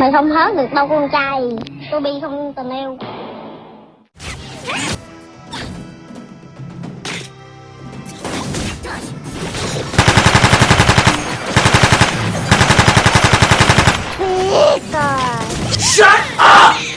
Mày không hết được đâu con trai. Tôi bi không tình yêu. Shut up!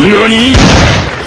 何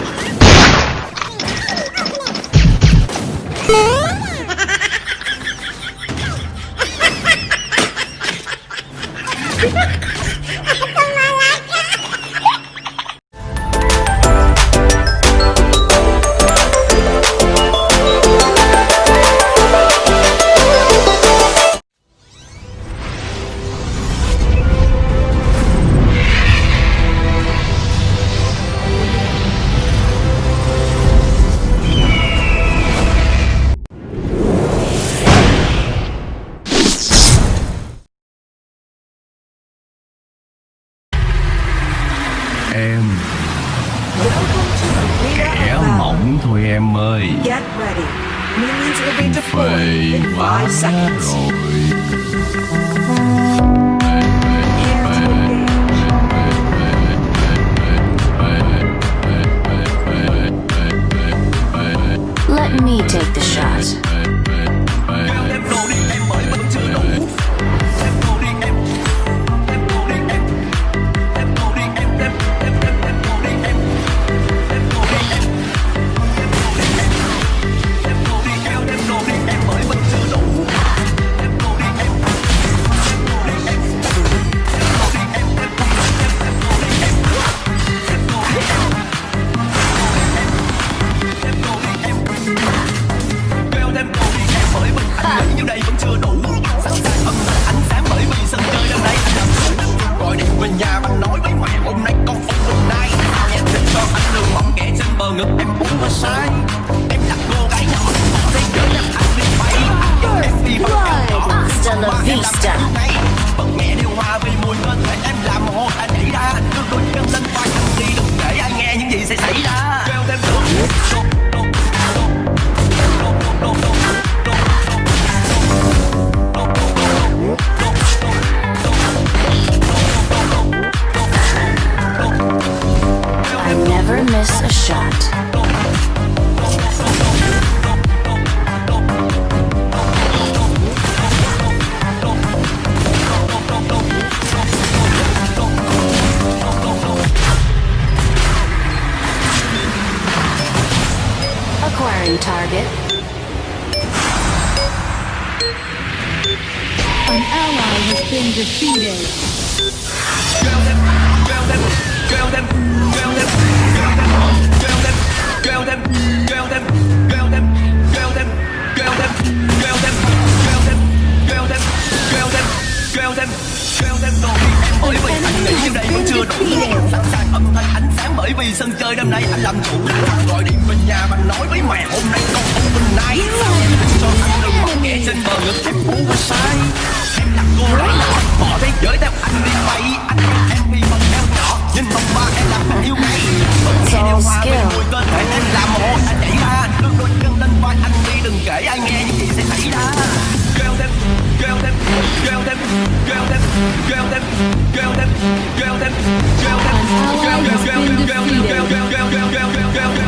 bởi vì anh nghĩ như đây vẫn chưa đủ sẵn sàng âm thanh ánh sáng bởi vì sân chơi đêm nay anh làm chủ gọi điện về nhà bạn nói với mẹ hôm nay con không bình nay cho anh đừng mong nghe trên bờ ngực em có sai. Em là cô gái nhỏ bỏ thế giới theo anh đi bay. Anh yêu em vì phần eo nhỏ nhưng vòng ba em làm anh yêu ngay bật nhẹ điều hòa mùi cơ thể em làm anh nhảy đôi chân lên vai anh đi đừng kể ai nghe những gì sẽ xảy ra kêu thêm kêu thêm kêu thêm kêu thêm kêu thêm kêu thêm kêu thêm kêu thêm An ally has been defeated. I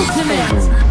ultimate.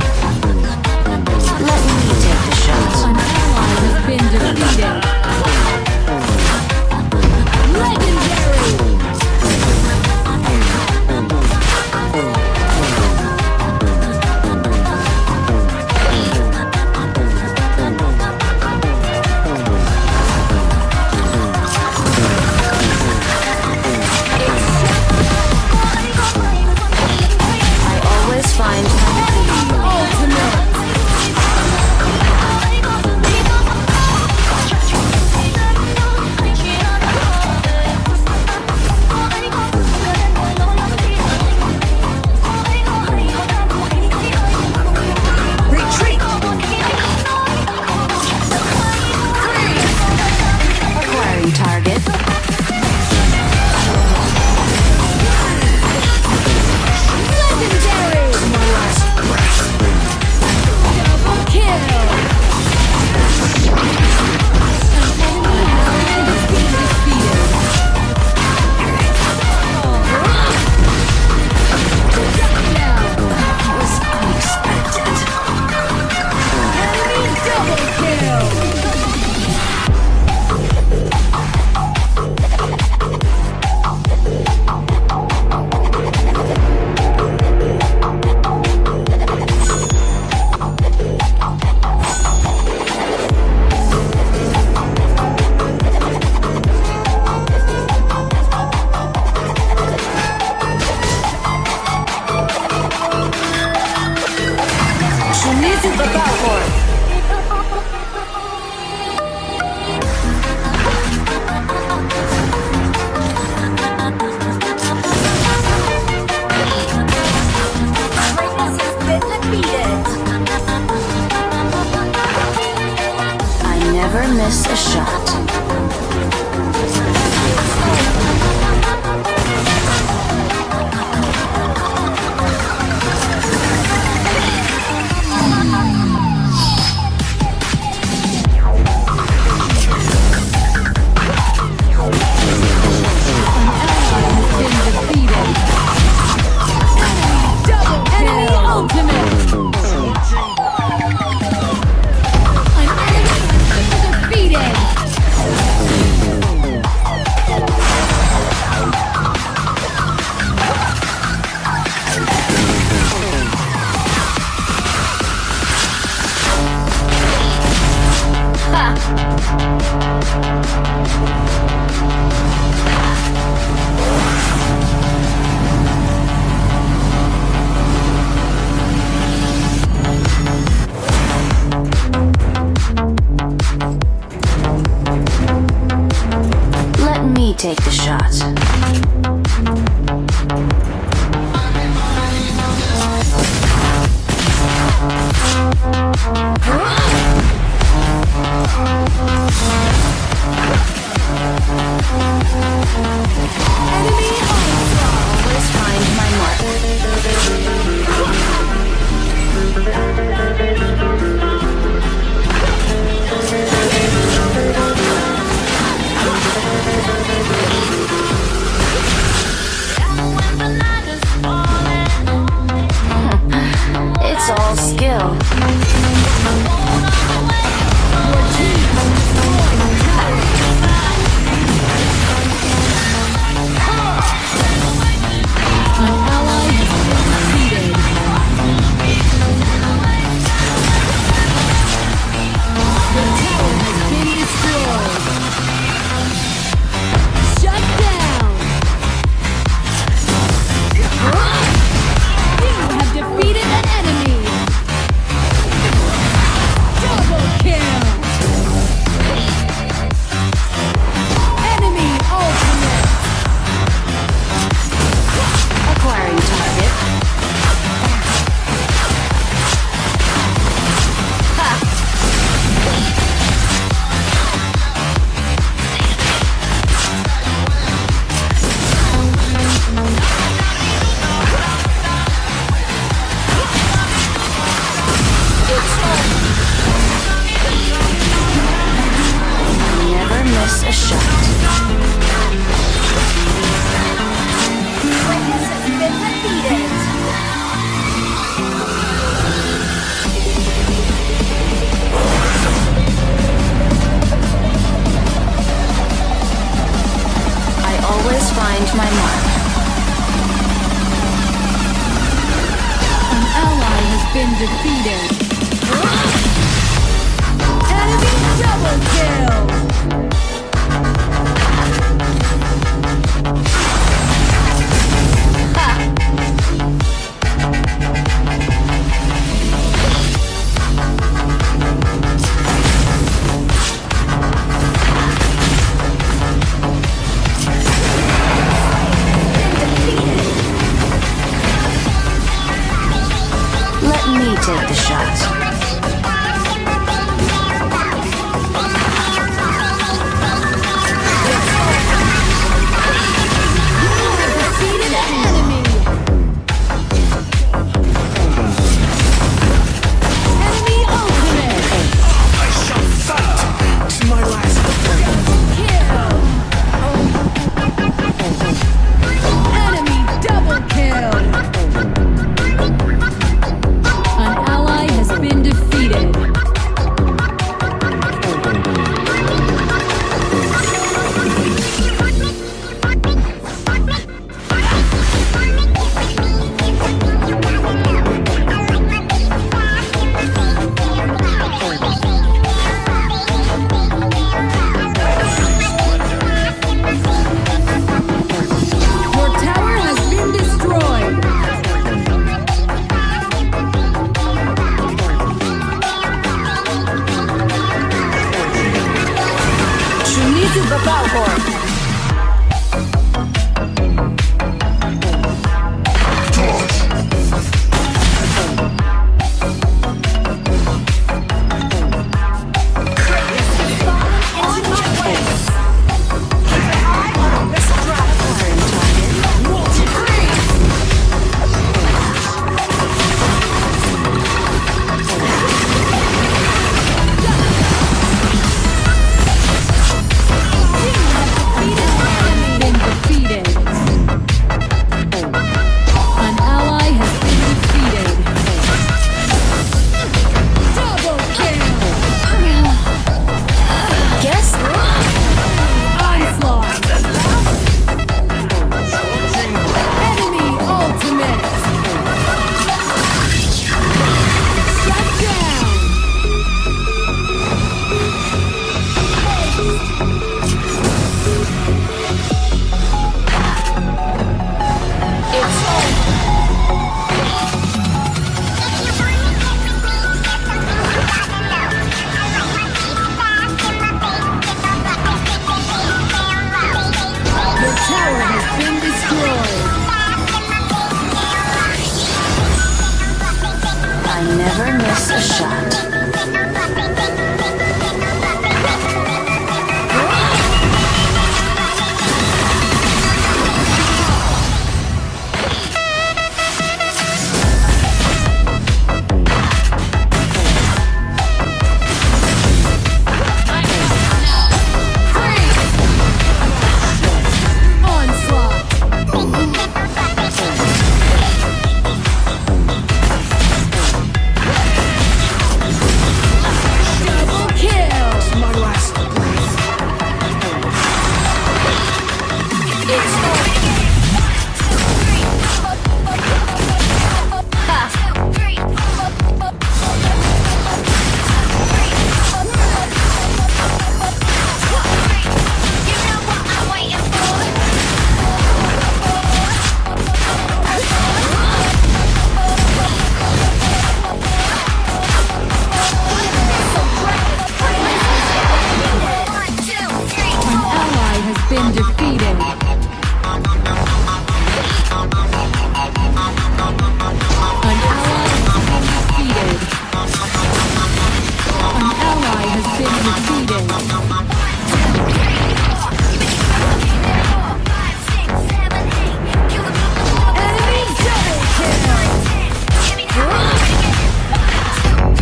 Take the shot. find my mark. An ally has been defeated. Enemy double kill!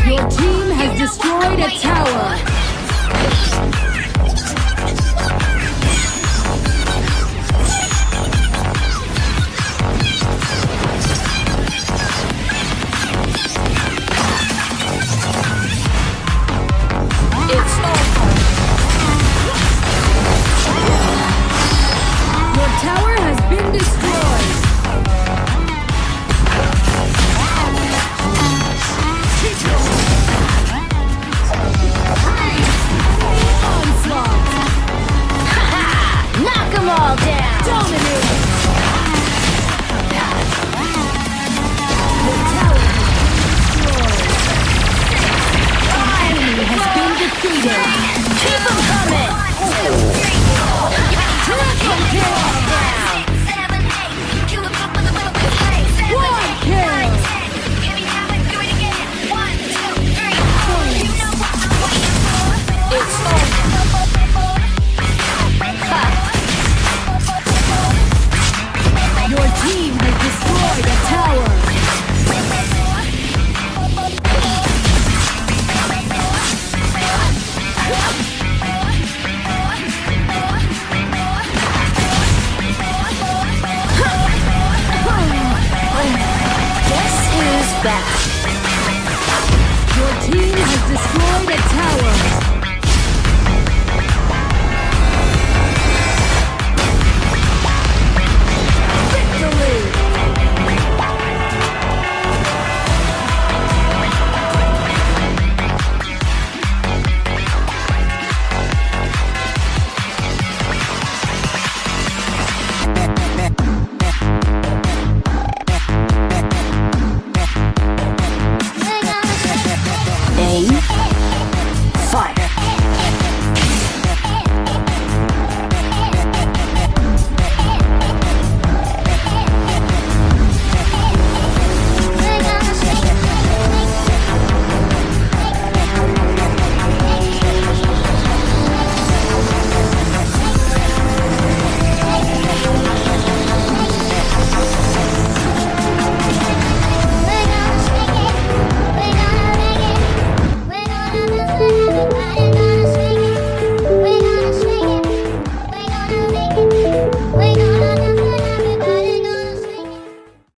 Your team has destroyed a tower.